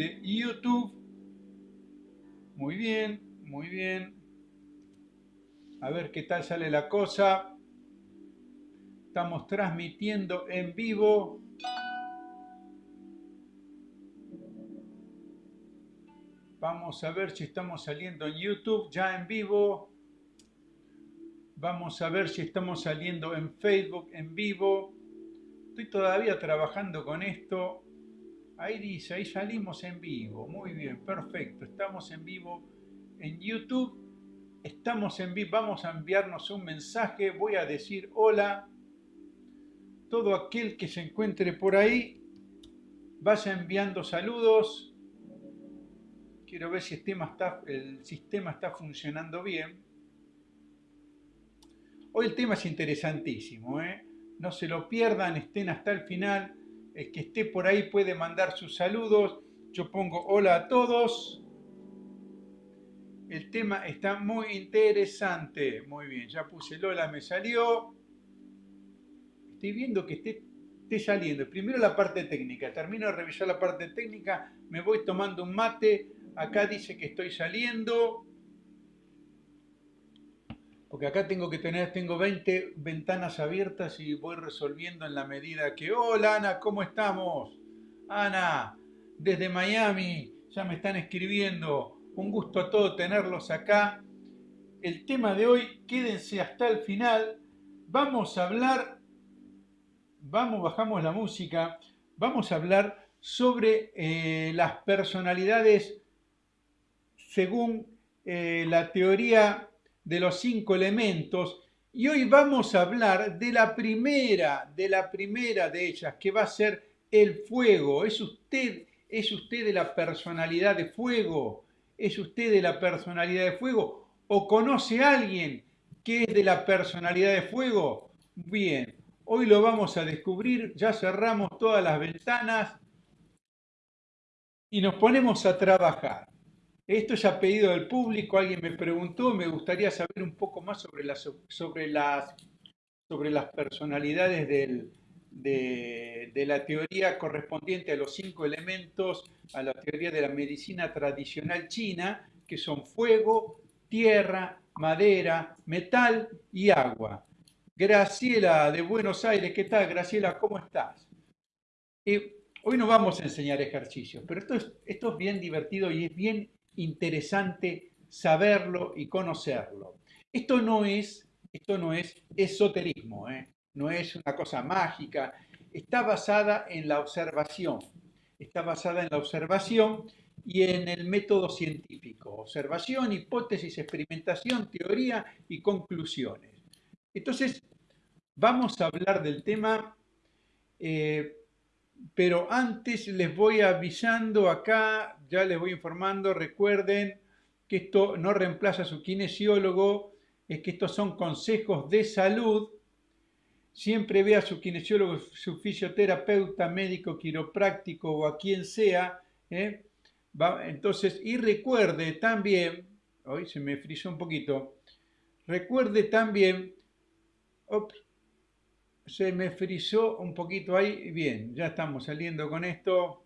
de YouTube. Muy bien, muy bien. A ver qué tal sale la cosa. Estamos transmitiendo en vivo. Vamos a ver si estamos saliendo en YouTube ya en vivo. Vamos a ver si estamos saliendo en Facebook en vivo. Estoy todavía trabajando con esto. Ahí dice, ahí salimos en vivo. Muy bien, perfecto. Estamos en vivo en YouTube. Estamos en vivo. Vamos a enviarnos un mensaje. Voy a decir hola. Todo aquel que se encuentre por ahí, vaya enviando saludos Quiero ver si el sistema está, el sistema está funcionando bien. Hoy el tema es interesantísimo, ¿eh? no se lo pierdan, estén hasta el final. El que esté por ahí puede mandar sus saludos. Yo pongo hola a todos. El tema está muy interesante. Muy bien, ya puse el hola, me salió. Estoy viendo que esté, esté saliendo. Primero la parte técnica. Termino de revisar la parte técnica. Me voy tomando un mate acá dice que estoy saliendo, porque acá tengo que tener, tengo 20 ventanas abiertas y voy resolviendo en la medida que, hola Ana, ¿cómo estamos? Ana, desde Miami, ya me están escribiendo, un gusto a todos tenerlos acá. El tema de hoy, quédense hasta el final, vamos a hablar, vamos, bajamos la música, vamos a hablar sobre eh, las personalidades según eh, la teoría de los cinco elementos y hoy vamos a hablar de la primera, de la primera de ellas, que va a ser el fuego. ¿Es usted, es usted de la personalidad de fuego? ¿Es usted de la personalidad de fuego? ¿O conoce a alguien que es de la personalidad de fuego? Bien, hoy lo vamos a descubrir, ya cerramos todas las ventanas y nos ponemos a trabajar. Esto es a pedido del público, alguien me preguntó, me gustaría saber un poco más sobre las, sobre las, sobre las personalidades de, de, la teoría correspondiente a los cinco elementos, a la teoría de la medicina tradicional china, que son fuego, tierra, madera, metal y agua. Graciela de Buenos Aires, ¿qué tal? Graciela, ¿cómo estás? Eh, hoy no vamos a enseñar ejercicios, pero esto es, esto es bien divertido y es bien interesante saberlo y conocerlo. Esto no es, esto no es esoterismo, ¿eh? no es una cosa mágica, está basada en la observación, está basada en la observación y en el método científico, observación, hipótesis, experimentación, teoría y conclusiones. Entonces, vamos a hablar del tema eh, pero antes les voy avisando acá, ya les voy informando, recuerden que esto no reemplaza a su kinesiólogo, es que estos son consejos de salud. Siempre vea a su kinesiólogo, su fisioterapeuta, médico, quiropráctico o a quien sea. ¿eh? entonces, y recuerde también, hoy se me frizó un poquito, recuerde también, se me frizó un poquito ahí. Bien, ya estamos saliendo con esto.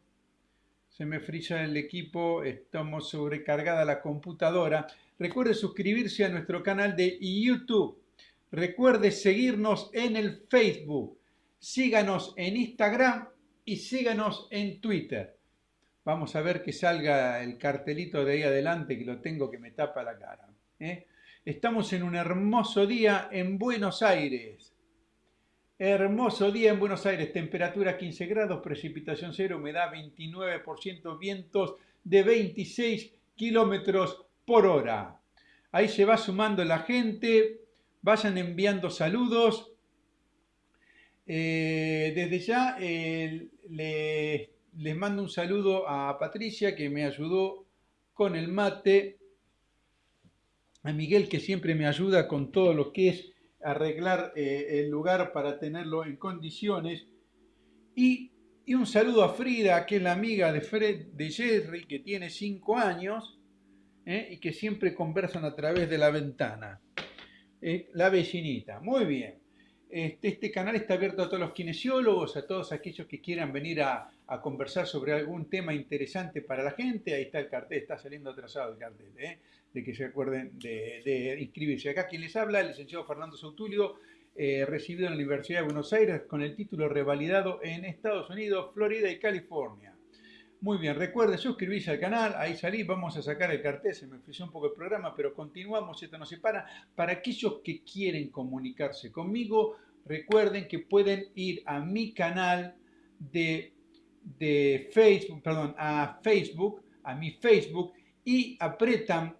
Se me friza el equipo, estamos sobrecargada la computadora. Recuerde suscribirse a nuestro canal de YouTube. Recuerde seguirnos en el Facebook. Síganos en Instagram y síganos en Twitter. Vamos a ver que salga el cartelito de ahí adelante que lo tengo que me tapa la cara. ¿eh? Estamos en un hermoso día en Buenos Aires. Hermoso día en Buenos Aires, temperatura 15 grados, precipitación cero, humedad 29%, vientos de 26 kilómetros por hora. Ahí se va sumando la gente, vayan enviando saludos. Eh, desde ya eh, les mando un saludo a Patricia que me ayudó con el mate, a Miguel que siempre me ayuda con todo lo que es arreglar eh, el lugar para tenerlo en condiciones. Y, un saludo a Frida, que es la amiga de, Fred, de Jerry, que tiene cinco años eh, y que siempre conversan a través de la ventana. Eh, la vecinita, muy bien. este, este, canal está abierto a todos los kinesiólogos, a todos aquellos que quieran venir a, conversar sobre algún tema interesante para la gente. Ahí está el cartel, está saliendo atrasado el cartel. De que se acuerden de, inscribirse. Acá quien les habla, el licenciado Fernando Sautulio, eh, recibido en la Universidad de Buenos Aires con el título revalidado en Estados Unidos, Florida y California. Muy bien, recuerde suscribirse al canal, ahí salí, vamos a sacar el cartel, se me ofreció un poco el programa, pero continuamos, esto no se para. Para aquellos que quieren comunicarse conmigo, recuerden que pueden ir a mi canal de, de Facebook, perdón, a Facebook, a mi Facebook, y apretan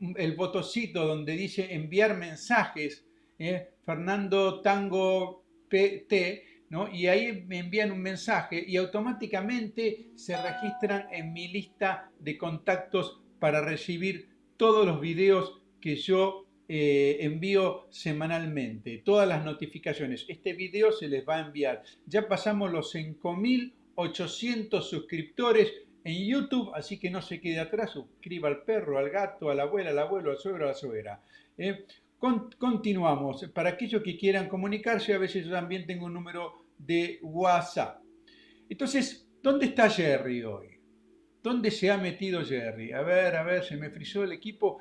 el botoncito donde dice enviar mensajes, ¿eh? Fernando Tango PT, y ahí me envían un mensaje y automáticamente se registran en mi lista de contactos para recibir todos los videos que yo eh, envío semanalmente, todas las notificaciones. Este video se les va a enviar. Ya pasamos los 5.800 suscriptores en YouTube, así que no se quede atrás, suscriba al perro, al gato, a la abuela, al abuelo, al suegro, a la suegra. ¿eh? continuamos. Para aquellos que quieran comunicarse, a veces yo también tengo un número de WhatsApp. Entonces, ¿dónde está Jerry hoy? ¿Dónde se ha metido Jerry? A ver, a ver, se me frizó el equipo.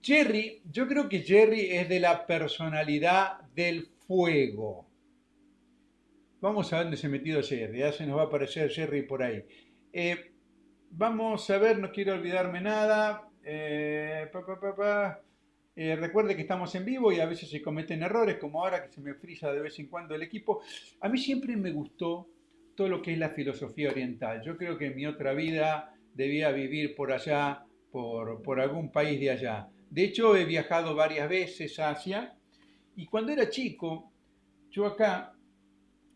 Jerry, yo creo que Jerry es de la personalidad del fuego. Vamos a ver dónde se ha metido Jerry. Ya se nos va a aparecer Jerry por ahí. Eh, vamos a ver, no quiero olvidarme nada. Eh, eh, recuerde que estamos en vivo y a veces se cometen errores, como ahora que se me frisa de vez en cuando el equipo. A mí siempre me gustó todo lo que es la filosofía oriental. Yo creo que en mi otra vida debía vivir por allá, por, por algún país de allá. De hecho, he viajado varias veces a Asia y cuando era chico, yo acá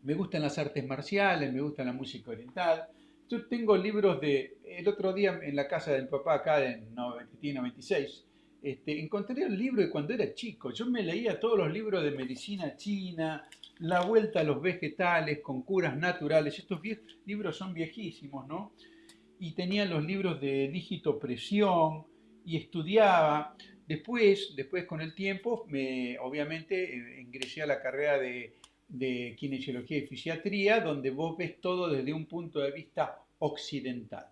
me gustan las artes marciales, me gusta la música oriental. Yo tengo libros de, el otro día en la casa del papá acá, en 96, este, encontré el libro de cuando era chico. Yo me leía todos los libros de medicina china, La vuelta a los vegetales con curas naturales. Estos libros son viejísimos, ¿no? Y tenía los libros de dígito presión y estudiaba. Después, después con el tiempo, me, obviamente eh, ingresé a la carrera de, de kinesiología y fisiatría, donde vos ves todo desde un punto de vista occidental.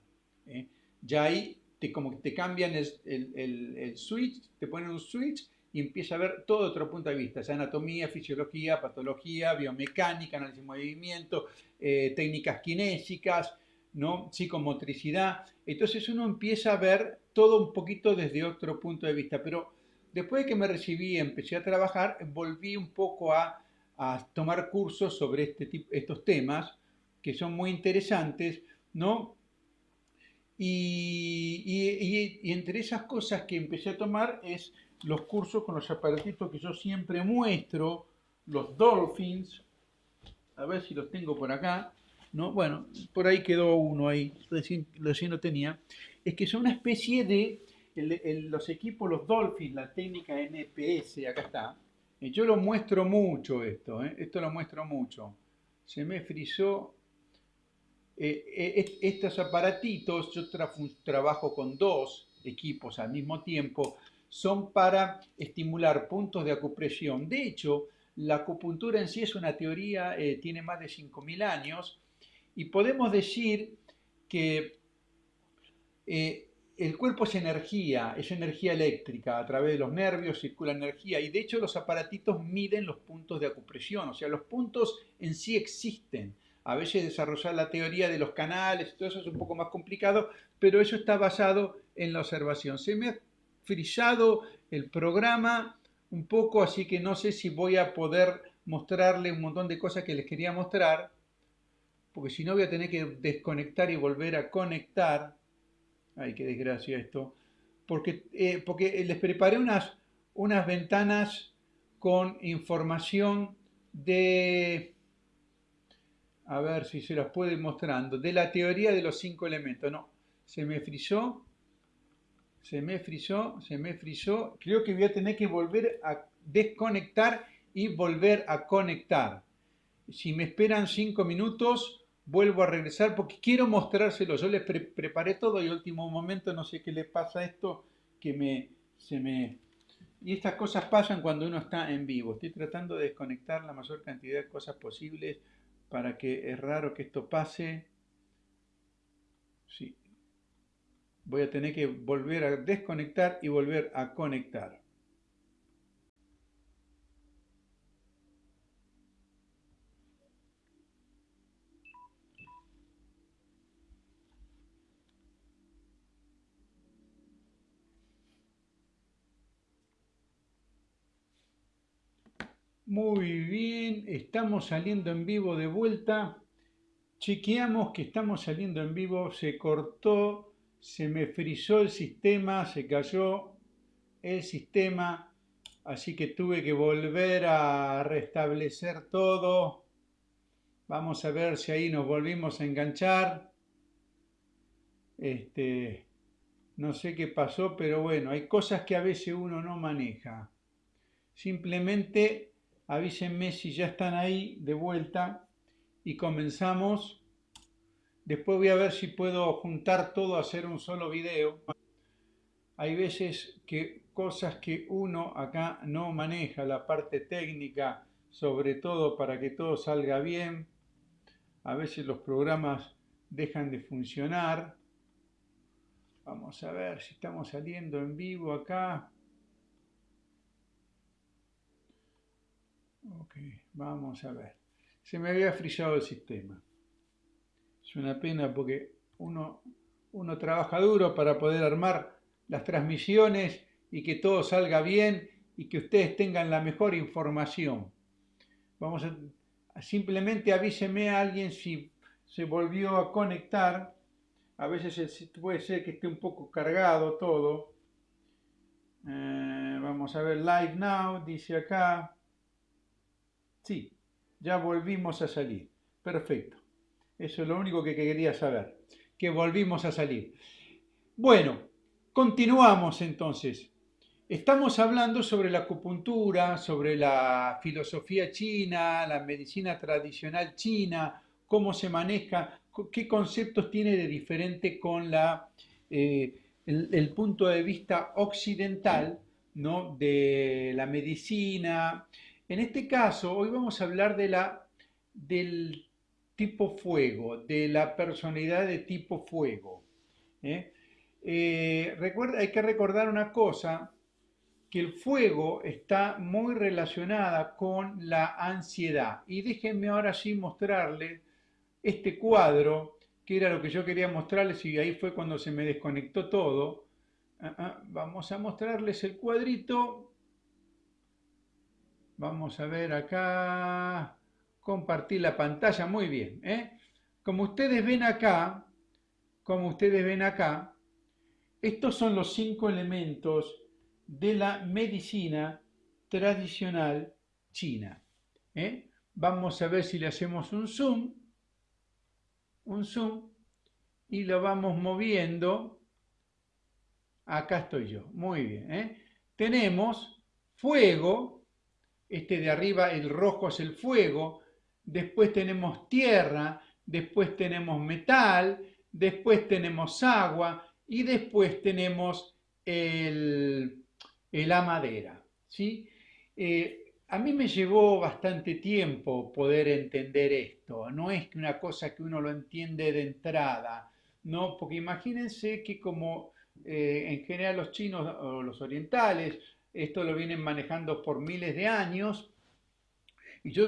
¿eh? Ya ahí como te cambian el, switch, te ponen un switch y empieza a ver todo otro punto de vista, anatomía, fisiología, patología, biomecánica, análisis de movimiento, eh, técnicas kinésicas, ¿no? psicomotricidad. Entonces uno empieza a ver todo un poquito desde otro punto de vista, pero después de que me recibí y empecé a trabajar, volví un poco a, a tomar cursos sobre este tipo, estos temas que son muy interesantes, ¿no? Y, entre esas cosas que empecé a tomar es los cursos con los aparatitos que yo siempre muestro, los Dolphins, a ver si los tengo por acá, ¿no? Bueno, por ahí quedó uno ahí, recién, lo tenía, es que son una especie de, los equipos, los Dolphins, la técnica NPS, acá está, yo lo muestro mucho esto, ¿eh? esto lo muestro mucho, se me frizó eh, eh, estos aparatitos, yo trabajo con dos equipos al mismo tiempo, son para estimular puntos de acupresión. De hecho, la acupuntura en sí es una teoría, tiene más de 5.000 años, y podemos decir que el cuerpo es energía, es energía eléctrica, a través de los nervios circula energía, y de hecho los aparatitos miden los puntos de acupresión, o sea, los puntos en sí existen a veces desarrollar la teoría de los canales, todo eso es un poco más complicado, pero eso está basado en la observación. Se me ha frisado el programa un poco, así que no sé si voy a poder mostrarle un montón de cosas que les quería mostrar, porque si no voy a tener que desconectar y volver a conectar. Ay, qué desgracia esto. Porque, eh, porque les preparé unas, unas ventanas con información de a ver si se las puede ir mostrando, de la teoría de los cinco elementos. No, se me frizó, se me frizó, se me frizó. Creo que voy a tener que volver a desconectar y volver a conectar. Si me esperan cinco minutos, vuelvo a regresar porque quiero mostrárselo. Yo les preparé todo y último momento, no sé qué le pasa a esto, que me, se, me, Y estas cosas pasan cuando uno está en vivo. Estoy tratando de desconectar la mayor cantidad de cosas posibles para que es raro que esto pase. Sí. Voy a tener que volver a desconectar y volver a conectar. Muy bien, estamos saliendo en vivo de vuelta. Chequeamos que estamos saliendo en vivo, se cortó, se me frizó el sistema, se cayó el sistema, así que tuve que volver a restablecer todo. Vamos a ver si ahí nos volvimos a enganchar. Este, no sé qué pasó, pero bueno, hay cosas que a veces uno no maneja. Simplemente avísenme si ya están ahí de vuelta y comenzamos. Después voy a ver si puedo juntar todo, hacer un solo video. Hay veces que cosas que uno acá no maneja, la parte técnica, sobre todo para que todo salga bien. A veces los programas dejan de funcionar. Vamos a ver si estamos saliendo en vivo acá. Ok, vamos a ver. Se me había frisado el sistema. Es una pena porque uno, uno trabaja duro para poder armar las transmisiones y que todo salga bien y que ustedes tengan la mejor información. Vamos a, simplemente avíseme a alguien si se volvió a conectar. A veces puede ser que esté un poco cargado todo. Eh, vamos a ver, live now, dice acá. Sí, ya volvimos a salir. Perfecto. Eso es lo único que quería saber, que volvimos a salir. Bueno, continuamos entonces. Estamos hablando sobre la acupuntura, sobre la filosofía china, la medicina tradicional china, cómo se maneja, qué conceptos tiene de diferente con la, eh, el, punto de vista occidental ¿no? de la medicina, en este caso, hoy vamos a hablar de la, del tipo fuego, de la personalidad de tipo fuego. ¿eh? Eh, recuerda, hay que recordar una cosa, que el fuego está muy relacionada con la ansiedad. Y déjenme ahora sí mostrarles este cuadro, que era lo que yo quería mostrarles y ahí fue cuando se me desconectó todo. Ah, ah, vamos a mostrarles el cuadrito Vamos a ver acá, compartir la pantalla, muy bien. ¿eh? Como ustedes ven acá, como ustedes ven acá, estos son los cinco elementos de la medicina tradicional china. ¿eh? Vamos a ver si le hacemos un zoom, un zoom, y lo vamos moviendo. Acá estoy yo, muy bien. ¿eh? Tenemos fuego, este de arriba, el rojo es el fuego, después tenemos tierra, después tenemos metal, después tenemos agua y después tenemos el, la madera. ¿sí? Eh, a mí me llevó bastante tiempo poder entender esto, no es una cosa que uno lo entiende de entrada, ¿no? porque imagínense que como eh, en general los chinos o los orientales esto lo vienen manejando por miles de años. Y yo,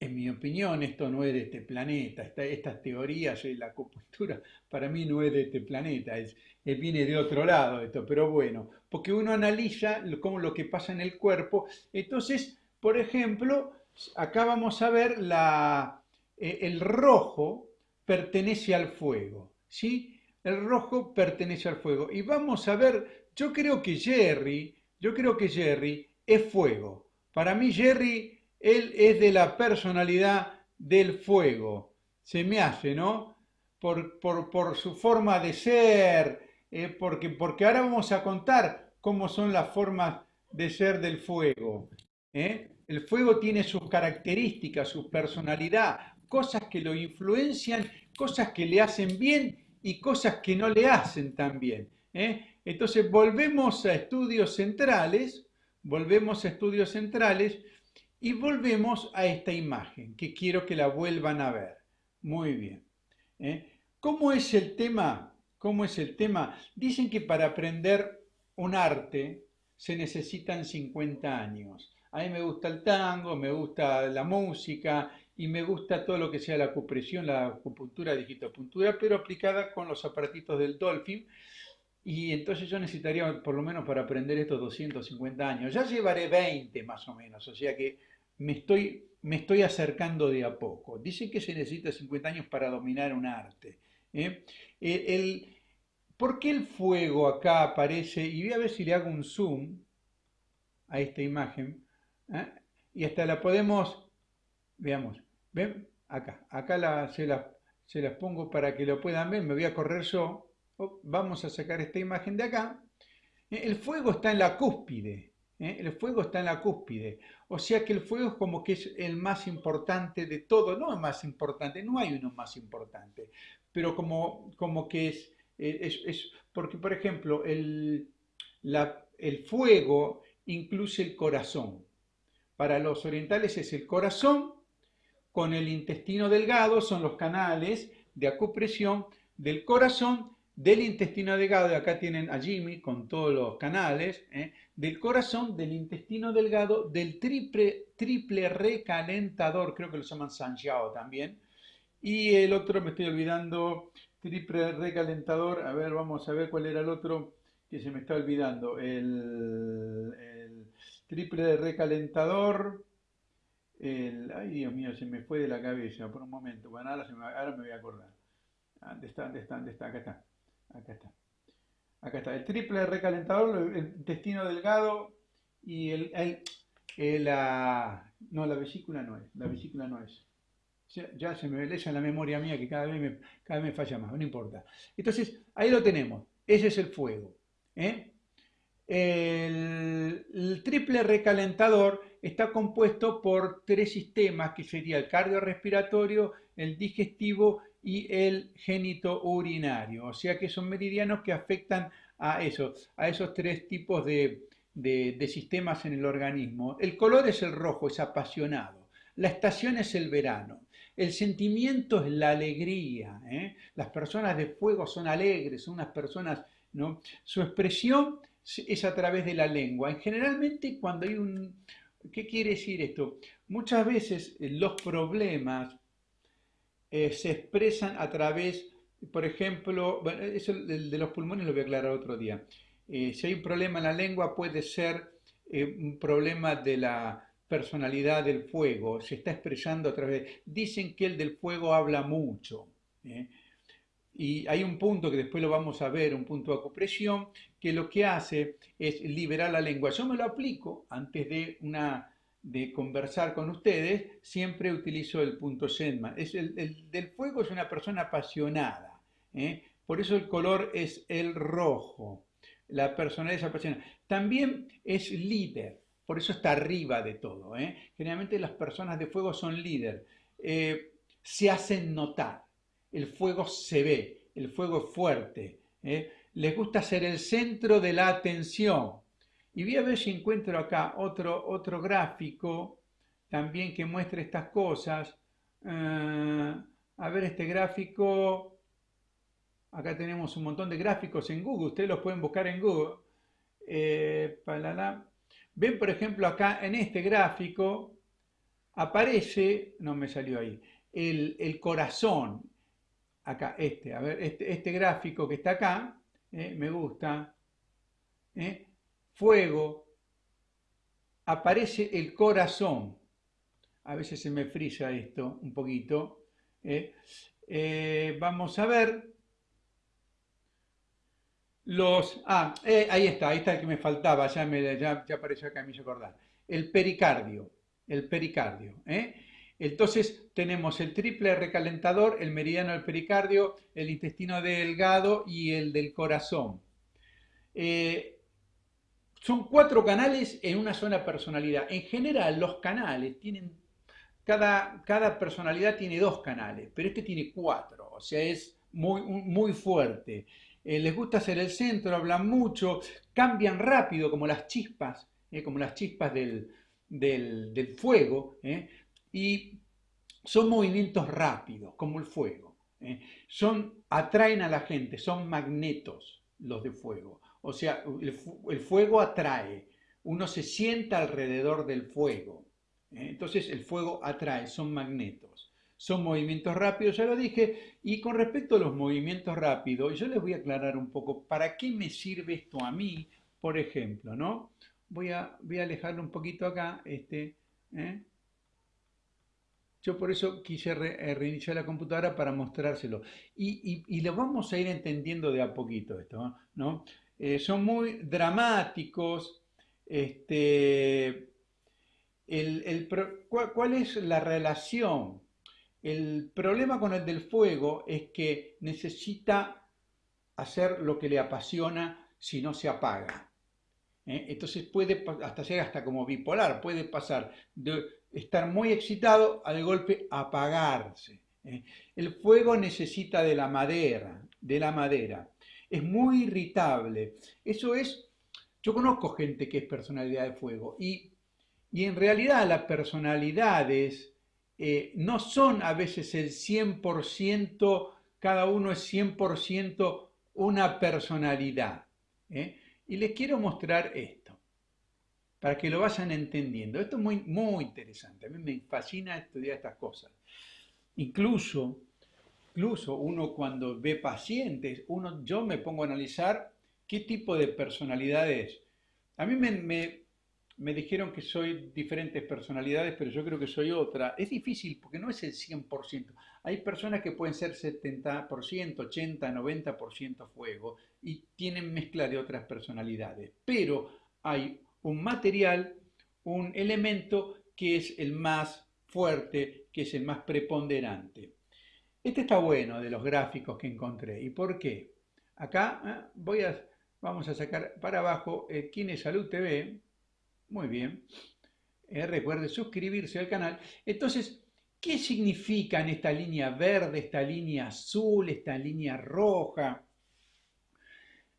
en mi opinión, esto no es de este planeta. estas teorías y la acupuntura para mí no es de este planeta. Es, viene de otro lado esto. Pero bueno, porque uno analiza cómo lo que pasa en el cuerpo. Entonces, por ejemplo, acá vamos a ver la, eh, el rojo pertenece al fuego. ¿sí? El rojo pertenece al fuego. Y vamos a ver, yo creo que Jerry yo creo que Jerry es fuego. Para mí Jerry, él es de la personalidad del fuego. Se me hace, ¿no? Por, por, su forma de ser, eh, porque, porque ahora vamos a contar cómo son las formas de ser del fuego. ¿eh? El fuego tiene sus características, su personalidad, cosas que lo influencian, cosas que le hacen bien y cosas que no le hacen tan bien. ¿eh? Entonces volvemos a estudios centrales, volvemos a estudios centrales y volvemos a esta imagen, que quiero que la vuelvan a ver. Muy bien. ¿eh? ¿Cómo es el tema? ¿Cómo es el tema? Dicen que para aprender un arte se necesitan 50 años. A mí me gusta el tango, me gusta la música y me gusta todo lo que sea la acupresión, la acupuntura, digitopuntura, pero aplicada con los aparatitos del Dolphin. Y entonces yo necesitaría, por lo menos para aprender estos 250 años. Ya llevaré 20 más o menos, o sea que me estoy, me estoy acercando de a poco. Dicen que se necesita 50 años para dominar un arte. ¿eh? El, ¿Por qué el fuego acá aparece? Y voy a ver si le hago un zoom a esta imagen. ¿eh? Y hasta la podemos, veamos, ¿ven? Acá, acá la, se, las, se las pongo para que lo puedan ver. Me voy a correr yo. Oh, vamos a sacar esta imagen de acá. El fuego está en la cúspide. ¿eh? El fuego está en la cúspide. O sea que el fuego es como que es el más importante de todo. No es más importante, no hay uno más importante. Pero como, como que es, es, Porque, por ejemplo, el, el fuego incluye el corazón. Para los orientales es el corazón con el intestino delgado, son los canales de acupresión del corazón del intestino delgado, acá tienen a Jimmy con todos los canales, ¿eh? del corazón, del intestino delgado, del triple, triple recalentador, creo que lo llaman Sanjiao también, y el otro, me estoy olvidando, triple recalentador, a ver, vamos a ver cuál era el otro que se me está olvidando, el, triple recalentador, el, ay Dios mío, se me fue de la cabeza por un momento, bueno, ahora, me, ahora me voy a acordar. ¿Dónde está? ¿Dónde está? ¿Dónde está? Acá está. Acá está. Acá está. El triple recalentador, el intestino delgado y el, la, no, la vesícula no es. La vesícula no es. Ya, se me lesa en la memoria mía que cada vez me, cada vez falla más, no importa. Entonces, ahí lo tenemos. Ese es el fuego. ¿eh? El, triple recalentador está compuesto por tres sistemas, que sería el cardiorrespiratorio, el digestivo y el génito urinario. O sea que son meridianos que afectan a, eso, a esos tres tipos de, sistemas en el organismo. El color es el rojo, es apasionado. La estación es el verano. El sentimiento es la alegría. ¿eh? Las personas de fuego son alegres, son unas personas, ¿no? Su expresión es a través de la lengua. generalmente cuando hay un... ¿Qué quiere decir esto? Muchas veces los problemas eh, se expresan a través, por ejemplo, bueno, eso de los pulmones lo voy a aclarar otro día. Eh, si hay un problema en la lengua puede ser eh, un problema de la personalidad del fuego, se está expresando a través, dicen que el del fuego habla mucho. Y hay un punto que después lo vamos a ver, un punto de acupresión, que lo que hace es liberar la lengua. Yo me lo aplico antes de una de conversar con ustedes, siempre utilizo el punto Shenman. Es el, del fuego es una persona apasionada, ¿eh? por eso el color es el rojo. La persona es apasionada. También es líder, por eso está arriba de todo. ¿eh? Generalmente las personas de fuego son líder, eh, se hacen notar, el fuego se ve, el fuego es fuerte, les gusta ser el centro de la atención. Y voy a ver si encuentro acá otro, otro gráfico también que muestre estas cosas. Eh, a ver este gráfico. Acá tenemos un montón de gráficos en Google. Ustedes los pueden buscar en Google. Eh, Ven, por ejemplo, acá en este gráfico aparece, no me salió ahí, el, corazón. Acá, este, a ver, este, este gráfico que está acá, eh, me gusta fuego, aparece el corazón. A veces se me frisa esto un poquito. ¿eh? Eh, vamos a ver. Los, ah, eh, ahí está, ahí está el que me faltaba, ya, me, ya, apareció acá, me hizo acordar. El pericardio, el pericardio. Entonces tenemos el triple recalentador, el meridiano del pericardio, el intestino delgado y el del corazón. Son cuatro canales en una sola personalidad. En general, los canales tienen, cada, cada personalidad tiene dos canales, pero este tiene cuatro, o sea, es muy, muy fuerte. Eh, les gusta ser el centro, hablan mucho, cambian rápido como las chispas. ¿eh? como las chispas del, del, fuego, ¿eh? y son movimientos rápidos, como el fuego. Son, atraen a la gente, son magnetos los de fuego. O sea, el, fuego atrae, uno se sienta alrededor del fuego. Entonces el fuego atrae, son magnetos. Son movimientos rápidos, ya lo dije. Y con respecto a los movimientos rápidos, yo les voy a aclarar un poco para qué me sirve esto a mí, por ejemplo, ¿no? Voy a, voy a alejarlo un poquito acá, este, ¿eh? Yo por eso quise eh, reiniciar la computadora para mostrárselo. Y, lo vamos a ir entendiendo de a poquito esto, ¿no? Eh, son muy dramáticos. Este, el, ¿cuál, es la relación? El problema con el del fuego es que necesita hacer lo que le apasiona si no se apaga. ¿eh? Entonces puede hasta ser hasta como bipolar, puede pasar de estar muy excitado al golpe apagarse. ¿eh? El fuego necesita de la madera, de la madera. Es muy irritable. Eso es, yo conozco gente que es personalidad de fuego y, en realidad las personalidades eh, no son a veces el 100%, cada uno es 100% una personalidad. Y les quiero mostrar esto, para que lo vayan entendiendo. Esto es muy, muy interesante, a mí me fascina estudiar estas cosas. Incluso, incluso uno cuando ve pacientes, uno, yo me pongo a analizar qué tipo de personalidad es. A mí me, me, me dijeron que soy diferentes personalidades, pero yo creo que soy otra. Es difícil porque no es el 100%. Hay personas que pueden ser 70%, 80, 90% fuego y tienen mezcla de otras personalidades. Pero hay un material, un elemento que es el más fuerte, que es el más preponderante. Este está bueno de los gráficos que encontré. ¿Y por qué? Acá ¿eh? voy a, vamos a sacar para abajo eh, TV. Muy bien. Eh, recuerde suscribirse al canal. Entonces, ¿Qué significan esta línea verde, esta línea azul, esta línea roja?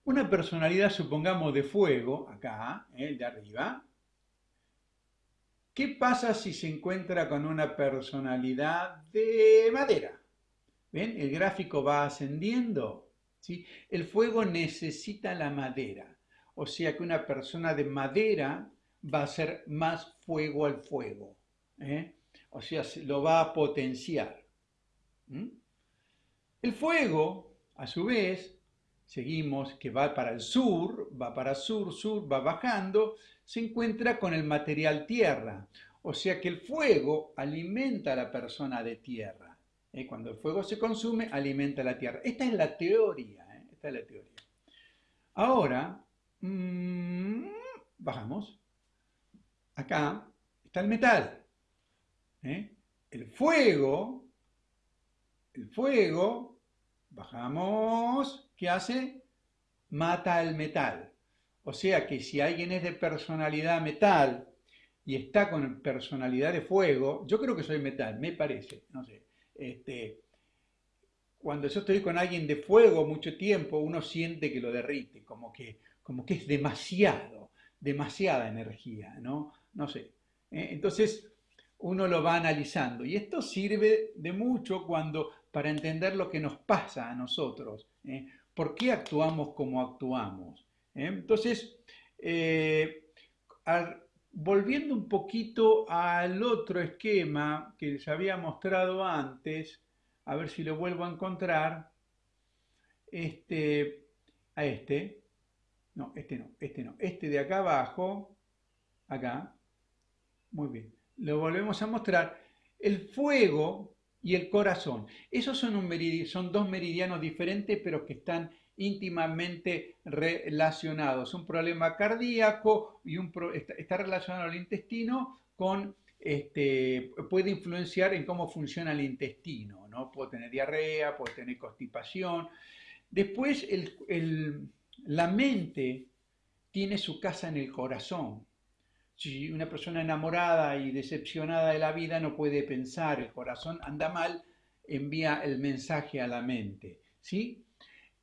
Una personalidad, supongamos, de fuego, acá, el eh, de arriba. ¿Qué pasa si se encuentra con una personalidad de madera? El gráfico va ascendiendo. El fuego necesita la madera. O sea que una persona de madera va a ser más fuego al fuego. ¿eh? o sea, lo va a potenciar. El fuego, a su vez, seguimos que va para el sur, va para sur, sur, va bajando, se encuentra con el material tierra. O sea que el fuego alimenta a la persona de tierra. ¿Eh? Cuando el fuego se consume, alimenta la tierra. Esta es la teoría. ¿eh? Esta es la teoría. Ahora, mm, bajamos. Acá está el metal. ¿eh? El fuego, el fuego, bajamos, ¿qué hace? Mata al metal. O sea que si alguien es de personalidad metal y está con personalidad de fuego, yo creo que soy metal, me parece, no sé. Este, cuando yo estoy con alguien de fuego mucho tiempo, uno siente que lo derrite, como que, como que es demasiado, demasiada energía, ¿no? No sé. ¿eh? Entonces, uno lo va analizando. Y esto sirve de mucho cuando, para entender lo que nos pasa a nosotros. ¿eh? ¿Por qué actuamos como actuamos? ¿Eh? Entonces, volviendo un poquito al otro esquema que les había mostrado antes, a ver si lo vuelvo a encontrar, este, a este, no, este no, este no, este de acá abajo, acá, muy bien. Lo volvemos a mostrar, el fuego y el corazón. Esos son, son dos meridianos diferentes, pero que están íntimamente relacionados. Un problema cardíaco y un está, relacionado al intestino con este, puede influenciar en cómo funciona el intestino, ¿no? Puede tener diarrea, puede tener constipación. Después, la mente tiene su casa en el corazón. Si una persona enamorada y decepcionada de la vida no puede pensar, el corazón anda mal, envía el mensaje a la mente. ¿sí?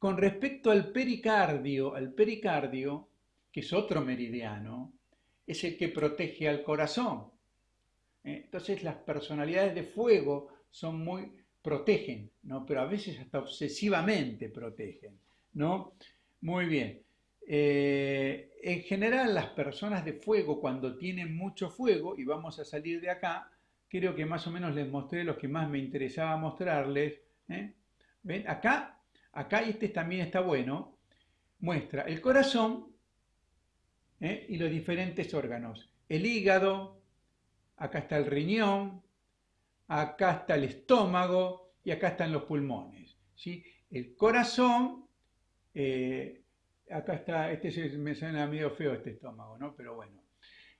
Con respecto al pericardio, al pericardio, que es otro meridiano, es el que protege al corazón. ¿eh? Entonces las personalidades de fuego son muy, protegen, ¿no? Pero a veces hasta obsesivamente protegen, ¿no? Muy bien. Eh, en general las personas de fuego cuando tienen mucho fuego, y vamos a salir de acá, creo que más o menos les mostré los que más me interesaba mostrarles. ¿eh? ¿Ven? Acá, acá este también está bueno, muestra el corazón ¿eh? y los diferentes órganos. El hígado, acá está el riñón, acá está el estómago y acá están los pulmones. ¿sí? El corazón, eh, acá está, este me suena medio feo este estómago, ¿no? Pero bueno.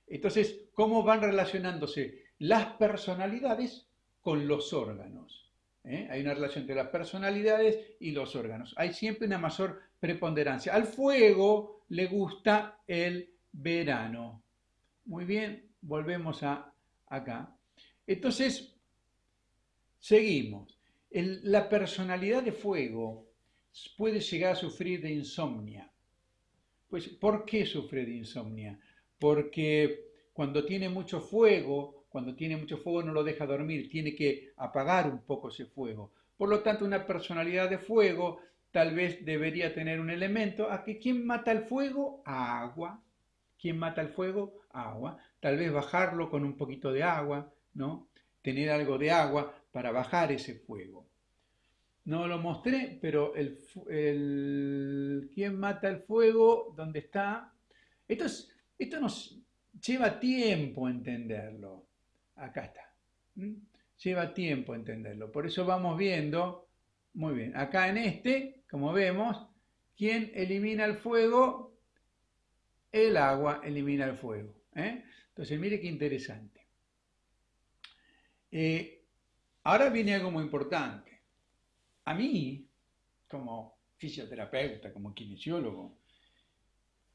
Entonces, ¿cómo van relacionándose las personalidades con los órganos? ¿Eh? Hay una relación entre las personalidades y los órganos. Hay siempre una mayor preponderancia. Al fuego le gusta el verano. Muy bien, volvemos a acá. Entonces, seguimos. la personalidad de fuego puede llegar a sufrir de insomnia. Pues, ¿por qué sufre de insomnia? Porque cuando tiene mucho fuego, cuando tiene mucho fuego no lo deja dormir, tiene que apagar un poco ese fuego. Por lo tanto, una personalidad de fuego tal vez debería tener un elemento a que ¿quién mata el fuego? Agua. ¿Quién mata el fuego? Agua. Tal vez bajarlo con un poquito de agua, ¿no? Tener algo de agua para bajar ese fuego. No lo mostré, pero el, el ¿quién mata el fuego? ¿Dónde está? Esto, esto nos lleva tiempo entenderlo. Acá está. Lleva tiempo entenderlo. Por eso vamos viendo, muy bien, acá en este, como vemos, ¿quién elimina el fuego? El agua elimina el fuego. ¿eh? Entonces, mire qué interesante. Eh, ahora viene algo muy importante. A mí, como fisioterapeuta, como kinesiólogo,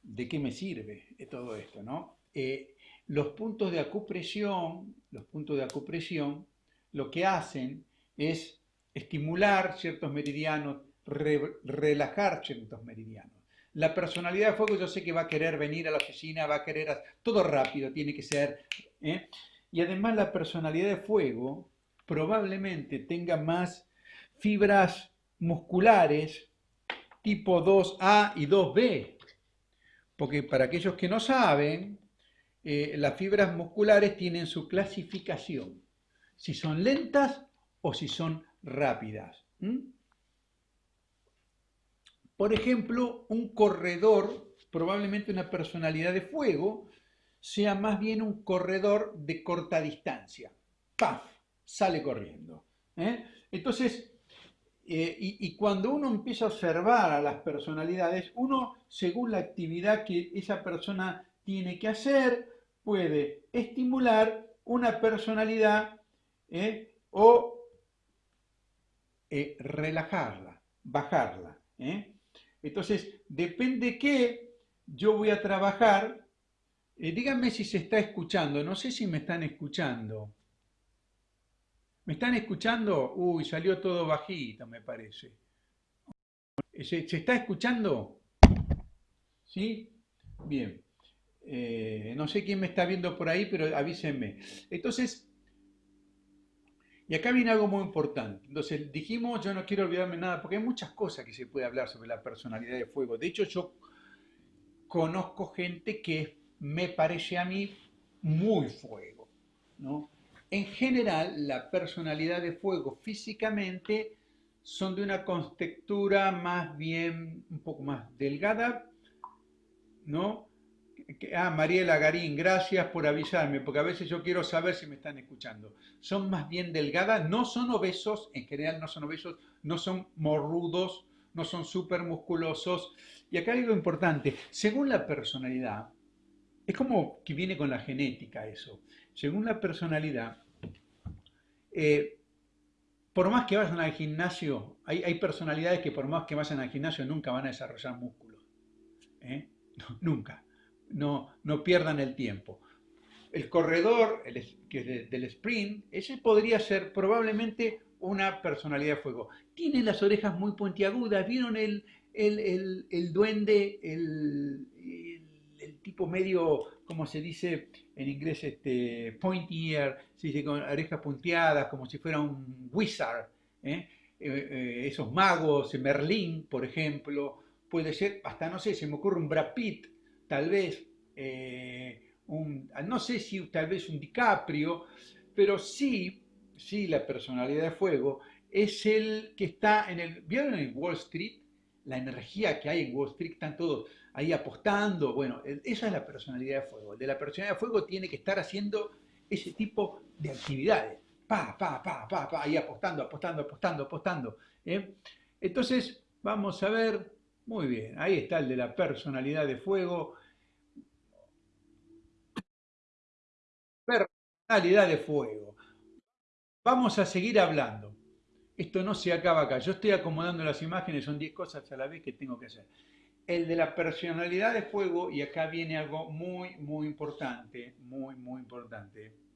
¿de qué me sirve todo esto? ¿no? Eh, los puntos de acupresión, los puntos de acupresión, lo que hacen es estimular ciertos meridianos, relajar ciertos meridianos. La personalidad de fuego yo sé que va a querer venir a la oficina, va a querer todo rápido, tiene que ser. ¿eh? Y además la personalidad de fuego probablemente tenga más fibras musculares tipo 2A y 2B. Porque para aquellos que no saben, eh, las fibras musculares tienen su clasificación. Si son lentas o si son rápidas. Por ejemplo, un corredor, probablemente una personalidad de fuego, sea más bien un corredor de corta distancia. ¡Paf! Sale corriendo. ¿eh? Entonces, eh, y, cuando uno empieza a observar a las personalidades, uno, según la actividad que esa persona tiene que hacer, puede estimular una personalidad ¿eh? o relajarla, bajarla. Entonces, depende qué yo voy a trabajar. Eh, díganme si se está escuchando. No sé si me están escuchando. ¿Me están escuchando? Uy, salió todo bajito, me parece. ¿Se, está escuchando? ¿Sí? Bien. Eh, no sé quién me está viendo por ahí, pero avísenme. Entonces, y acá viene algo muy importante. Entonces, dijimos, yo no quiero olvidarme nada, porque hay muchas cosas que se puede hablar sobre la personalidad de fuego. De hecho, yo conozco gente que me parece a mí muy fuego. ¿no? En general, la personalidad de fuego físicamente son de una contextura más bien, un poco más delgada, ¿no? Ah, Mariela Garín, gracias por avisarme, porque a veces yo quiero saber si me están escuchando. Son más bien delgadas, no son obesos, en general no son obesos, no son morrudos, no son súper musculosos. Y acá hay algo importante, según la personalidad, es como que viene con la genética eso. Según la personalidad, eh, por más que vayan al gimnasio, hay, hay, personalidades que por más que vayan al gimnasio nunca van a desarrollar músculos. ¿eh? nunca no, no pierdan el tiempo. El corredor el, que del sprint, ese podría ser probablemente una personalidad de fuego. Tiene las orejas muy puntiagudas, ¿vieron el, el, el, duende, el, tipo medio, como se dice en inglés, este, pointy ear, se dice con orejas punteadas, como si fuera un wizard. ¿eh? Eh, eh, esos magos, Merlín, por ejemplo, puede ser, hasta no sé, se me ocurre un Brad Pitt, tal vez, un, no sé si tal vez un DiCaprio, pero sí, sí la personalidad de fuego es el que está en el, ¿vieron en Wall Street? La energía que hay en Wall Street, están todos ahí apostando, bueno, esa es la personalidad de fuego. El de la personalidad de fuego tiene que estar haciendo ese tipo de actividades pa, pa, pa, pa, pa, ahí apostando, apostando, apostando, apostando. ¿eh? Entonces, vamos a ver, muy bien, ahí está el de la personalidad de fuego. Personalidad de fuego. Vamos a seguir hablando. Esto no se acaba acá. Yo estoy acomodando las imágenes, son 10 cosas a la vez que tengo que hacer. El de la personalidad de fuego, y acá viene algo muy, muy importante, muy, muy importante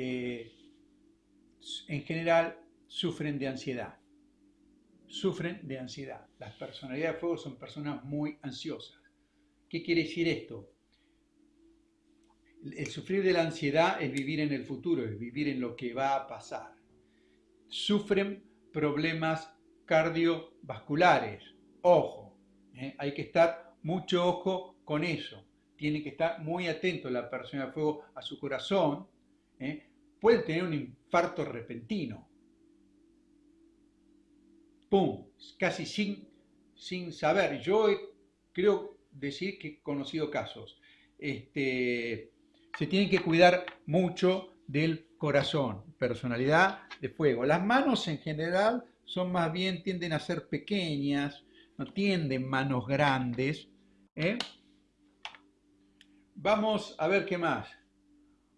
eh, en general sufren de ansiedad. Sufren de ansiedad. Las personalidades de fuego son personas muy ansiosas. ¿Qué quiere decir esto? El sufrir de la ansiedad es vivir en el futuro, es vivir en lo que va a pasar. Sufren problemas cardiovasculares. Ojo, ¿eh? hay que estar mucho ojo con eso. Tiene que estar muy atento la persona de fuego a su corazón, ¿eh? puede tener un infarto repentino. ¡Pum! Casi sin, sin saber. Yo creo decir que he conocido casos. Este, se tienen que cuidar mucho del corazón, personalidad de fuego. Las manos en general son más bien, tienden a ser pequeñas, no tienden manos grandes. ¿eh? Vamos a ver qué más.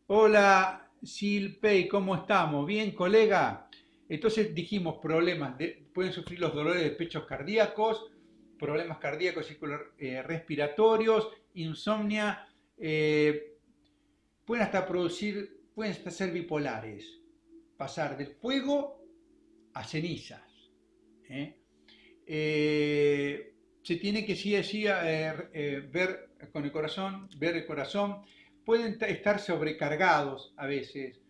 Hola, Silpey, ¿cómo estamos? Bien, colega. Entonces dijimos problemas, pueden sufrir los dolores de pechos cardíacos, problemas cardíacos y eh, respiratorios, insomnia, eh, pueden hasta producir, pueden hasta ser bipolares, pasar del fuego a cenizas. ¿eh? se tiene que sí, sí ver con el corazón, ver el corazón, pueden estar sobrecargados a veces,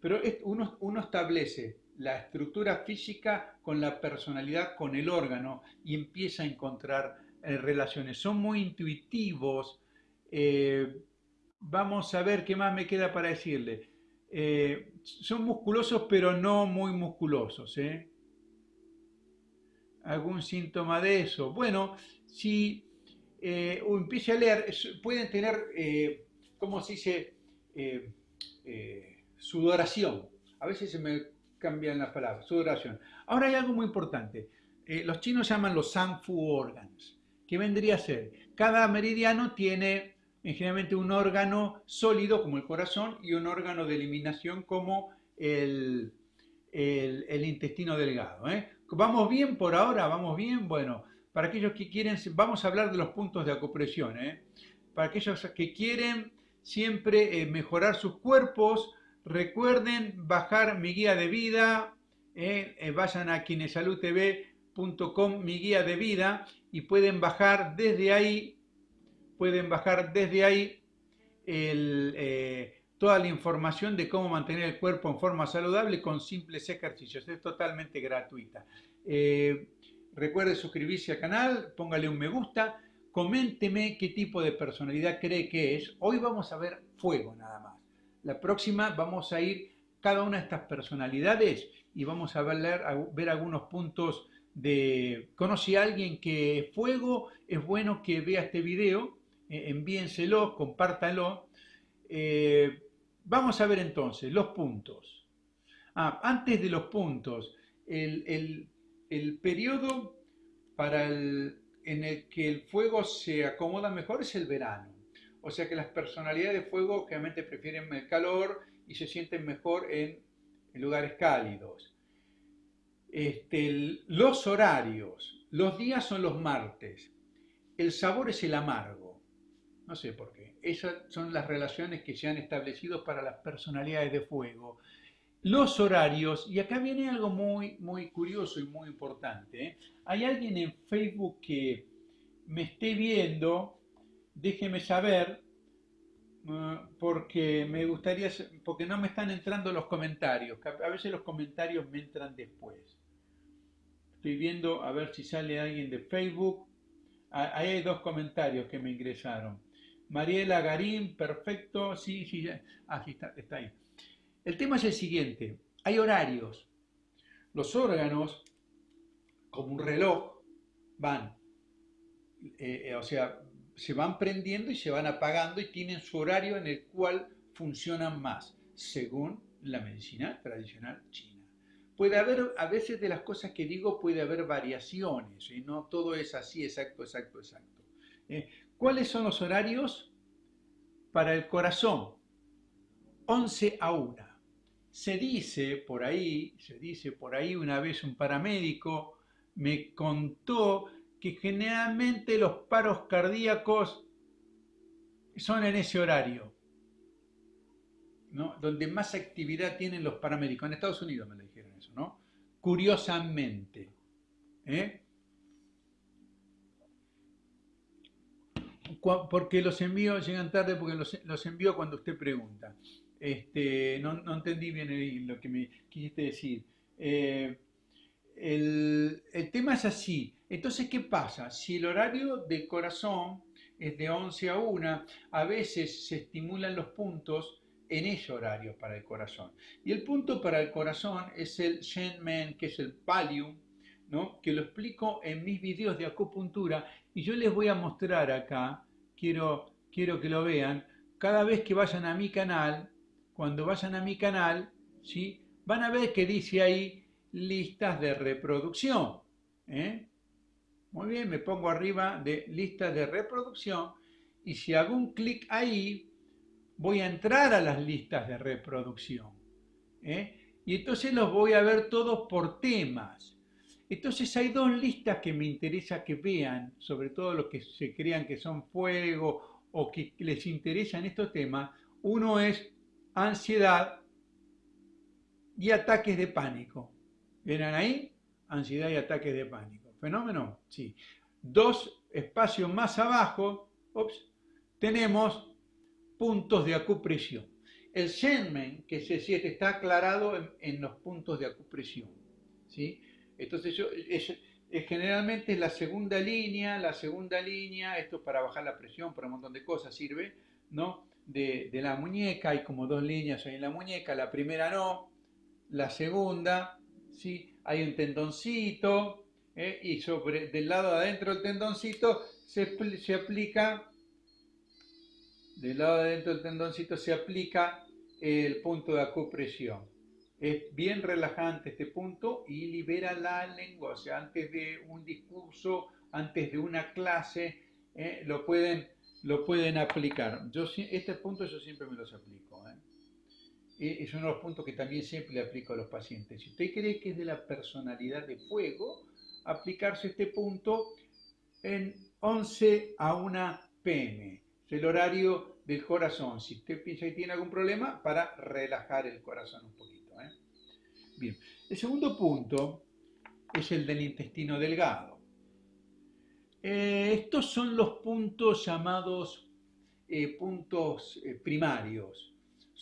pero uno establece la estructura física con la personalidad, con el órgano y empieza a encontrar eh, relaciones. Son muy intuitivos. Eh, vamos a ver qué más me queda para decirle. son musculosos pero no muy musculosos. ¿Algún síntoma de eso? Bueno, si empiece a leer, pueden tener ¿cómo se dice? Eh, eh, sudoración. A veces se me cambian las palabras, sudoración. Ahora hay algo muy importante. Eh, los chinos llaman los Sanfu organs, que vendría a ser, cada meridiano tiene generalmente un órgano sólido como el corazón y un órgano de eliminación como el, el, intestino delgado. ¿Vamos bien por ahora? ¿Vamos bien? Bueno, para aquellos que quieren, vamos a hablar de los puntos de acupresión. Para aquellos que quieren siempre eh, mejorar sus cuerpos. Recuerden bajar mi guía de vida, eh, eh, vayan a kinesalutv.com, mi guía de vida, y pueden bajar desde ahí, pueden bajar desde ahí toda la información de cómo mantener el cuerpo en forma saludable con simples ejercicios. Es totalmente gratuita. recuerde suscribirse al canal, póngale un me gusta Coménteme qué tipo de personalidad cree que es. Hoy vamos a ver fuego nada más. La próxima vamos a ir cada una de estas personalidades y vamos a ver, ver algunos puntos de... Conocí a alguien que es fuego, es bueno que vea este video, eh, envíenselo, compártanlo. Eh, vamos a ver entonces los puntos. Ah, antes de los puntos, el, el periodo para el, en el que el fuego se acomoda mejor es el verano. O sea que las personalidades de fuego generalmente prefieren el calor y se sienten mejor en, lugares cálidos. Este, los horarios, los días son los martes, el sabor es el amargo. No sé por qué. Esas son las relaciones que se han establecido para las personalidades de fuego. Los horarios, y acá viene algo muy, muy curioso y muy importante. ¿eh? Hay alguien en Facebook que me esté viendo déjeme saber eh, porque me gustaría, porque no me están entrando los comentarios, a veces los comentarios me entran después. Estoy viendo a ver si sale alguien de Facebook. Ah, ahí hay dos comentarios que me ingresaron. Mariela Garín, perfecto, sí, sí, ah, sí está, está ahí. El tema es el siguiente, hay horarios. Los órganos, como un reloj, van, eh, eh, o sea, se van prendiendo y se van apagando y tienen su horario en el cual funcionan más, según la medicina tradicional china. Puede haber, a veces de las cosas que digo, puede haber variaciones, y no todo es así, exacto, exacto, exacto. ¿eh? ¿Cuáles son los horarios? Para el corazón, 11 a 1. Se dice por ahí, se dice por ahí una vez un paramédico me contó que generalmente los paros cardíacos son en ese horario, ¿no? donde más actividad tienen los paramédicos. En Estados Unidos me lo dijeron eso, ¿no? Curiosamente. ¿eh? Porque los envíos llegan tarde, porque los, los envío cuando usted pregunta. Este, no, entendí bien lo que me quisiste decir. Eh, el, el, tema es así. Entonces, ¿qué pasa? Si el horario del corazón es de 11 a 1, a veces se estimulan los puntos en ese horario para el corazón. Y el punto para el corazón es el Shenmen, que es el Palium, ¿no? que lo explico en mis videos de acupuntura y yo les voy a mostrar acá, quiero, quiero que lo vean, cada vez que vayan a mi canal, cuando vayan a mi canal, ¿sí? van a ver que dice ahí listas de reproducción. ¿eh? Muy bien, me pongo arriba de listas de reproducción y si hago un clic ahí, voy a entrar a las listas de reproducción. ¿eh? Y entonces los voy a ver todos por temas. Entonces hay dos listas que me interesa que vean, sobre todo los que se crean que son fuego o que les interesan estos temas. Uno es ansiedad y ataques de pánico. ¿Vienen ahí? Ansiedad y ataques de pánico. ¿Fenómeno? Sí. Dos espacios más abajo, tenemos puntos de acupresión. El Shenmen, que es el 7, está aclarado en, los puntos de acupresión. ¿sí? Entonces, yo, es, generalmente la segunda línea, la segunda línea, esto es para bajar la presión, para un montón de cosas sirve, ¿no? De, de la muñeca, hay como dos líneas en la muñeca, la primera no, la segunda ¿sí? hay un tendoncito ¿eh? y sobre del lado de adentro del tendoncito se, se aplica, del lado de adentro del tendoncito se aplica el punto de acupresión. Es bien relajante este punto y libera la lengua, o sea, antes de un discurso, antes de una clase, ¿eh? lo, pueden, lo pueden aplicar. Yo, este punto yo siempre me los aplico. ¿eh? es uno de los puntos que también siempre le aplico a los pacientes. Si usted cree que es de la personalidad de fuego, aplicarse este punto en 11 a 1 pm. Es el horario del corazón. Si usted piensa que tiene algún problema, para relajar el corazón un poquito. ¿eh? Bien. El segundo punto es el del intestino delgado. Eh, estos son los puntos llamados eh, puntos primarios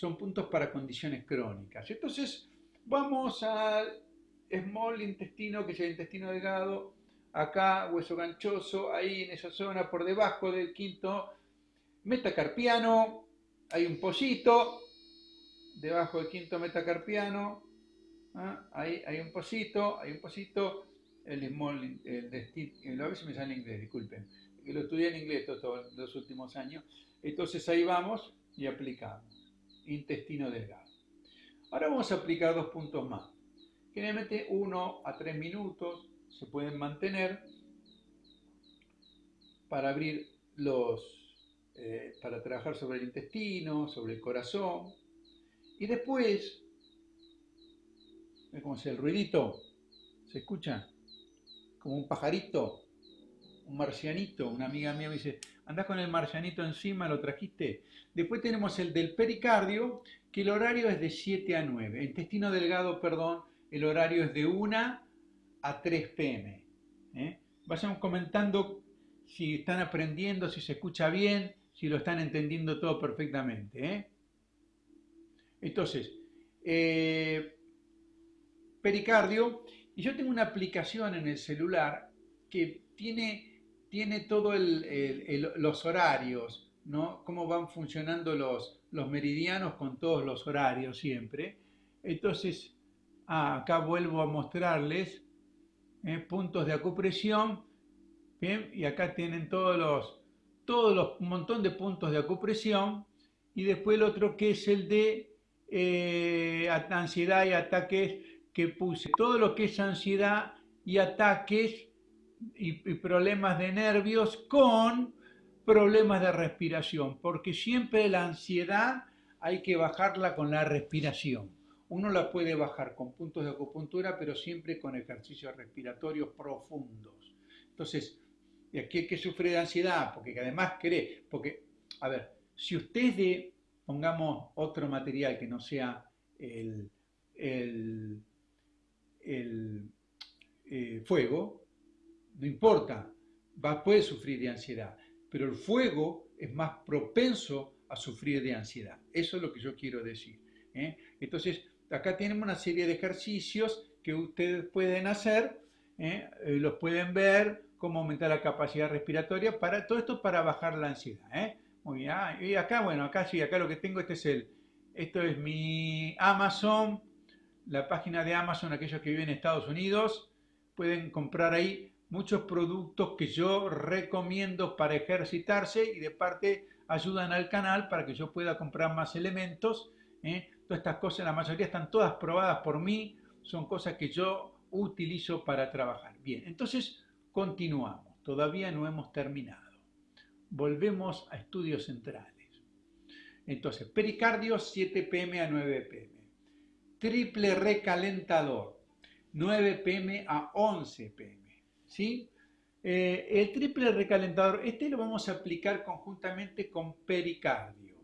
son puntos para condiciones crónicas. Entonces, vamos al small intestino, que es el intestino delgado, acá hueso ganchoso, ahí en esa zona por debajo del quinto metacarpiano, hay un pocito, debajo del quinto metacarpiano, ¿ah? ahí hay un pocito, hay un pocito, el small, el, a veces me sale en inglés, disculpen, lo estudié en inglés todos los últimos años, entonces ahí vamos y aplicamos intestino delgado. Ahora vamos a aplicar dos puntos más. Generalmente 1 a 3 minutos se pueden mantener para abrir los, eh, para trabajar sobre el intestino, sobre el corazón. Y después, ¿ves cómo es el ruidito? ¿Se escucha? Como un pajarito, un marcianito. Una amiga mía me dice, andás con el marcianito encima, lo trajiste. Después tenemos el del pericardio, que el horario es de 7 a 9. El intestino delgado, perdón, el horario es de 1 a 3 pm. ¿eh? Comentando si están aprendiendo, si se escucha bien, si lo están entendiendo todo perfectamente. ¿eh? Entonces, eh, pericardio, y yo tengo una aplicación en el celular que tiene, tiene todos los horarios, ¿no? Cómo van funcionando los, los meridianos con todos los horarios siempre. Entonces, acá vuelvo a mostrarles ¿eh? puntos de acupresión, ¿bien? Y acá tienen todos los, todos los, un montón de puntos de acupresión, y después el otro que es el de eh, ansiedad y ataques que puse. Todo lo que es ansiedad y ataques y problemas de nervios con problemas de respiración, porque siempre la ansiedad hay que bajarla con la respiración. Uno la puede bajar con puntos de acupuntura, pero siempre con ejercicios respiratorios profundos. Entonces, ¿y aquí que sufre de ansiedad? Porque además cree, porque, a ver, si usted de, pongamos otro material que no sea el, el, eh, fuego, no importa, puede sufrir de ansiedad, pero el fuego es más propenso a sufrir de ansiedad. Eso es lo que yo quiero decir. ¿eh? Entonces, acá tenemos una serie de ejercicios que ustedes pueden hacer, ¿eh? Eh, los pueden ver, cómo aumentar la capacidad respiratoria, para, todo esto para bajar la ansiedad. ¿eh? Muy bien, ah, y acá, bueno, acá sí, acá lo que tengo, este es el, esto es mi Amazon, la página de Amazon, aquellos que viven en Estados Unidos, pueden comprar ahí muchos productos que yo recomiendo para ejercitarse y de parte ayudan al canal para que yo pueda comprar más elementos. Todas estas cosas, la mayoría están todas probadas por mí, son cosas que yo utilizo para trabajar. Bien, entonces continuamos, todavía no hemos terminado. Volvemos a estudios centrales. Entonces, pericardio 7 pm a 9 pm. Triple recalentador 9 pm a 11 pm. ¿Sí? Eh, el triple recalentador, este lo vamos a aplicar conjuntamente con pericardio.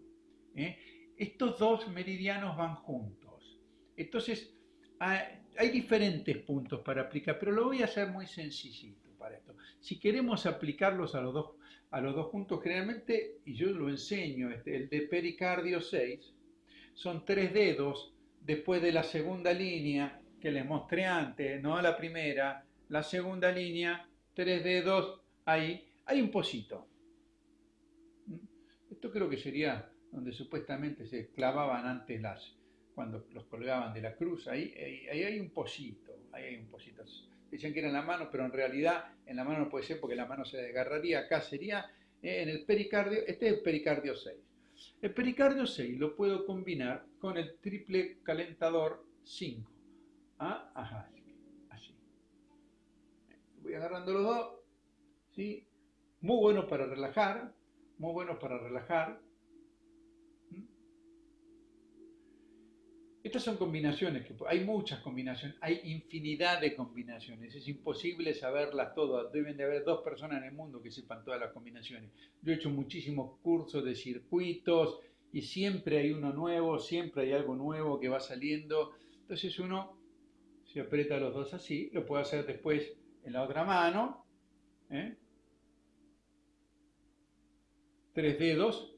¿eh? Estos dos meridianos van juntos. Entonces, hay diferentes puntos para aplicar, pero lo voy a hacer muy sencillito para esto. Si queremos aplicarlos a los dos, a los dos juntos, generalmente, y yo lo enseño, este, el de pericardio 6, son tres dedos después de la segunda línea que les mostré antes, no la primera, la segunda línea, tres dedos ahí, hay un pocito. Esto creo que sería donde supuestamente se clavaban antes las, cuando los colgaban de la cruz, ahí, ahí, hay un pocito, ahí hay un pocito. Decían que era en la mano, pero en realidad en la mano no puede ser porque la mano se desgarraría, acá sería eh, en el pericardio, este es el pericardio 6. El pericardio 6 lo puedo combinar con el triple calentador 5. ¿Ah? Ajá, así. Voy agarrando los dos, ¿sí? Muy bueno para relajar, muy bueno para relajar. Estas son combinaciones, que hay muchas combinaciones, hay infinidad de combinaciones, es imposible saberlas todas, deben de haber dos personas en el mundo que sepan todas las combinaciones. Yo he hecho muchísimos cursos de circuitos y siempre hay uno nuevo, siempre hay algo nuevo que va saliendo, entonces uno se aprieta los dos así, lo puede hacer después en la otra mano, ¿eh? tres dedos,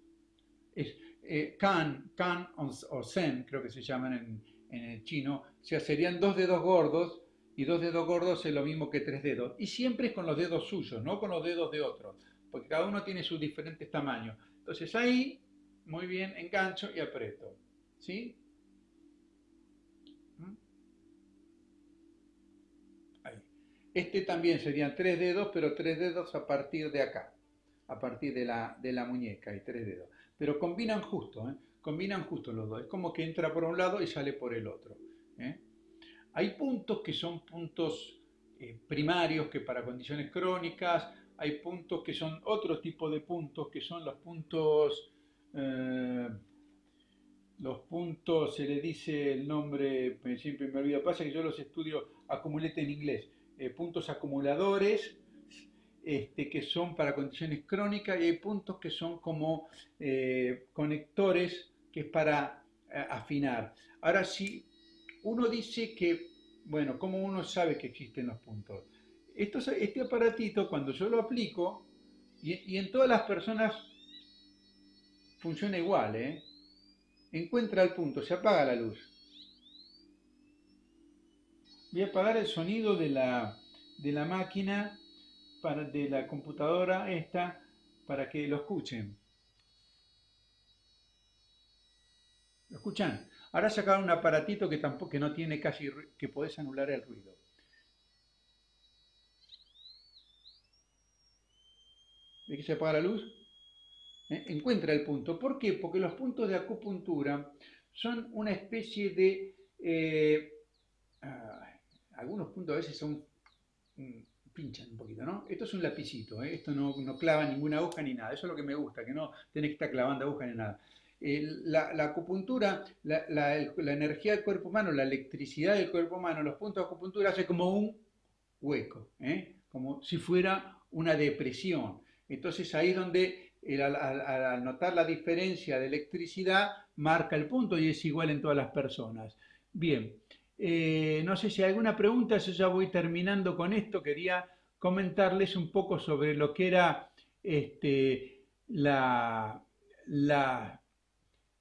es, eh, kan, kan o, sen, creo que se llaman en, el chino, o sea, serían dos dedos gordos, y dos dedos gordos es lo mismo que tres dedos. Y siempre es con los dedos suyos, no con los dedos de otros, porque cada uno tiene sus diferentes tamaños. Entonces ahí, muy bien, engancho y aprieto. ¿Sí? ¿Mm? Este también serían tres dedos, pero tres dedos a partir de acá, a partir de la, de la muñeca, y tres dedos pero combinan justo, ¿eh? combinan justo los dos. Es como que entra por un lado y sale por el otro. ¿eh? Hay puntos que son puntos eh, primarios que para condiciones crónicas, hay puntos que son otro tipo de puntos, que son los puntos, los puntos, se le dice el nombre, siempre me olvido, pasa que yo los estudio acumulete en inglés, puntos acumuladores, este, que son para condiciones crónicas y hay puntos que son como eh, conectores que es para eh, afinar. Ahora, si uno dice que, bueno, ¿cómo uno sabe que existen los puntos? este aparatito, cuando yo lo aplico, Y, en todas las personas funciona igual, ¿eh? Encuentra el punto, se apaga la luz. Voy a apagar el sonido de la, de la máquina, para, de la computadora esta, para que lo escuchen. ¿Lo escuchan? Ahora sacaron un aparatito que tampoco que no tiene casi que podés anular el ruido. ¿Ve que se apaga la luz? ¿Eh? Encuentra el punto. ¿Por qué? Porque los puntos de acupuntura son una especie de... Eh, algunos puntos a veces son... Mm, pinchan un poquito, ¿no? Esto es un lapicito, ¿eh? esto no, no, clava ninguna aguja ni nada. Eso es lo que me gusta, que no tenés que estar clavando aguja ni nada. la, acupuntura, la, la, energía del cuerpo humano, la electricidad del cuerpo humano, los puntos de acupuntura hace como un hueco, como si fuera una depresión. Entonces ahí es donde al, notar la diferencia de electricidad marca el punto y es igual en todas las personas. Bien, eh, no sé si hay alguna pregunta, yo ya voy terminando con esto, quería comentarles un poco sobre lo que era este, la, la,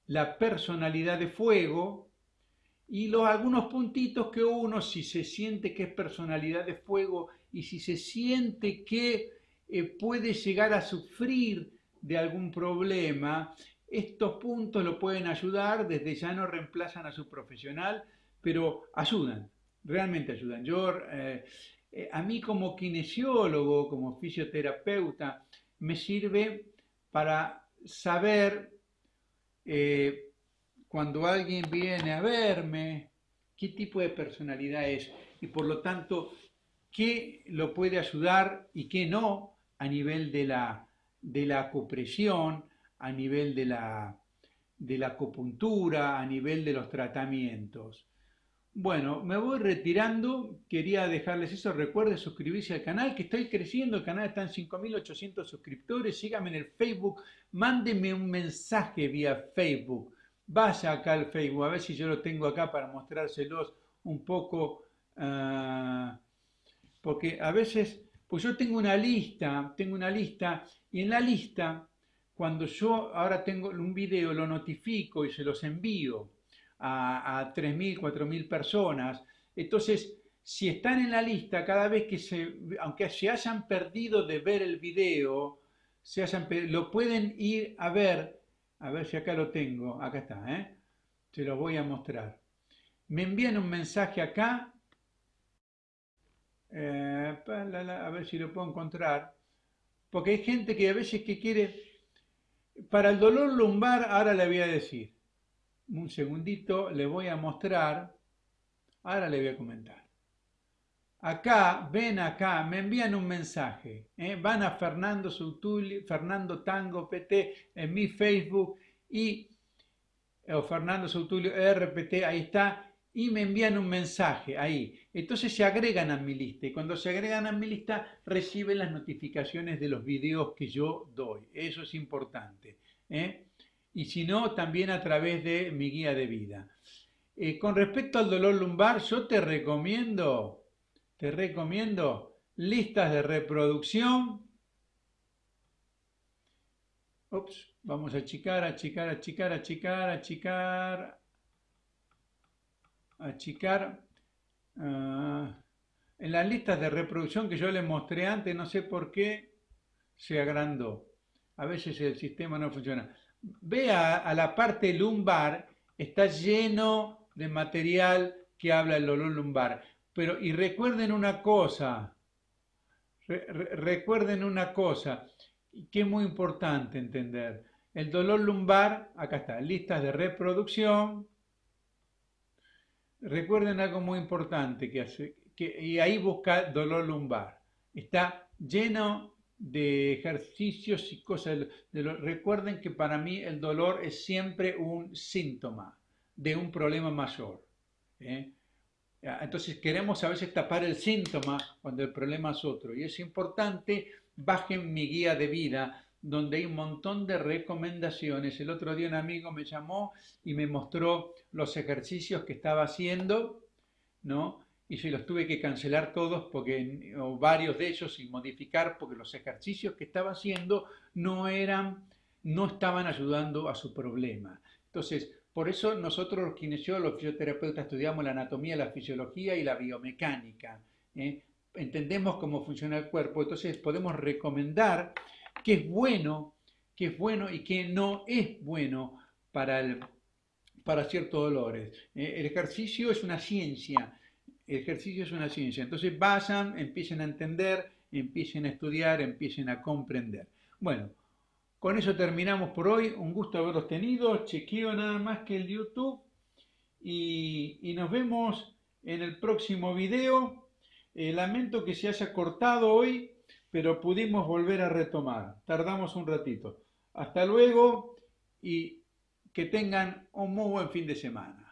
la personalidad de fuego y los, algunos puntitos que uno, si se siente que es personalidad de fuego y si se siente que eh, puede llegar a sufrir de algún problema, estos puntos lo pueden ayudar, desde ya no reemplazan a su profesional, pero ayudan, realmente ayudan. Yo, eh, eh, a mí como kinesiólogo, como fisioterapeuta, me sirve para saber cuando alguien viene a verme, qué tipo de personalidad es y por lo tanto qué lo puede ayudar y qué no a nivel de la, de la acupresión, a nivel de la, de la acupuntura, a nivel de los tratamientos. Bueno, me voy retirando, quería dejarles eso, recuerden suscribirse al canal, que estoy creciendo, el canal está en 5.800 suscriptores, síganme en el Facebook, mándenme un mensaje vía Facebook, vaya acá al Facebook, a ver si yo lo tengo acá para mostrárselos un poco, ah, porque a veces pues yo tengo una lista, tengo una lista, y en la lista, cuando yo ahora tengo un video, lo notifico y se los envío a, a 3.000, 4.000 personas, entonces, si están en la lista, cada vez que se, aunque se hayan perdido de ver el video, se hayan, lo pueden ir a ver, a ver si acá lo tengo, acá está, ¿eh? se lo voy a mostrar. Me envían un mensaje acá. Eh, a ver si lo puedo encontrar, porque hay gente que a veces que quiere, para el dolor lumbar, ahora le voy a decir, un segundito, le voy a mostrar, ahora le voy a comentar. Acá, ven acá, me envían un mensaje, ¿eh? van a Fernando Sutuli, Fernando Tango PT en mi Facebook y o Fernando Sutulio RPT, ahí está, y me envían un mensaje ahí. Entonces se agregan a mi lista y cuando se agregan a mi lista reciben las notificaciones de los videos que yo doy. Eso es importante. ¿eh? Y si no, también a través de mi guía de vida. Eh, con respecto al dolor lumbar, yo te recomiendo, te recomiendo listas de reproducción. Ups, vamos a achicar, achicar, achicar, achicar, achicar, achicar uh, en las listas de reproducción que yo les mostré antes, no sé por qué se agrandó. A veces el sistema no funciona. Vea a la parte lumbar, está lleno de material que habla del dolor lumbar. Pero, y recuerden una cosa, recuerden una cosa, que es muy importante entender. El dolor lumbar, acá está, listas de reproducción, Recuerden algo muy importante que hace, que, y ahí busca dolor lumbar. Está lleno de ejercicios y cosas. De recuerden que para mí el dolor es siempre un síntoma de un problema mayor. ¿eh? Entonces queremos a veces tapar el síntoma cuando el problema es otro. Y es importante, bajen mi guía de vida donde hay un montón de recomendaciones. El otro día un amigo me llamó y me mostró los ejercicios que estaba haciendo, ¿no? Y se los tuve que cancelar todos porque, o varios de ellos y modificar porque los ejercicios que estaba haciendo no eran, no estaban ayudando a su problema. Entonces, por eso nosotros los kinesiólogos, los fisioterapeutas, estudiamos la anatomía, la fisiología y la biomecánica. ¿eh? Entendemos cómo funciona el cuerpo, entonces podemos recomendar qué es bueno, qué es bueno y qué no es bueno para, para ciertos dolores. ¿eh? El ejercicio es una ciencia, ejercicio es una ciencia. Entonces vayan, empiecen a entender, empiecen a estudiar, empiecen a comprender. Bueno, con eso terminamos por hoy. Un gusto haberlos tenido. Chequeo nada más que el YouTube. Y, nos vemos en el próximo video. Eh, lamento que se haya cortado hoy, pero pudimos volver a retomar. Tardamos un ratito. Hasta luego y que tengan un muy buen fin de semana.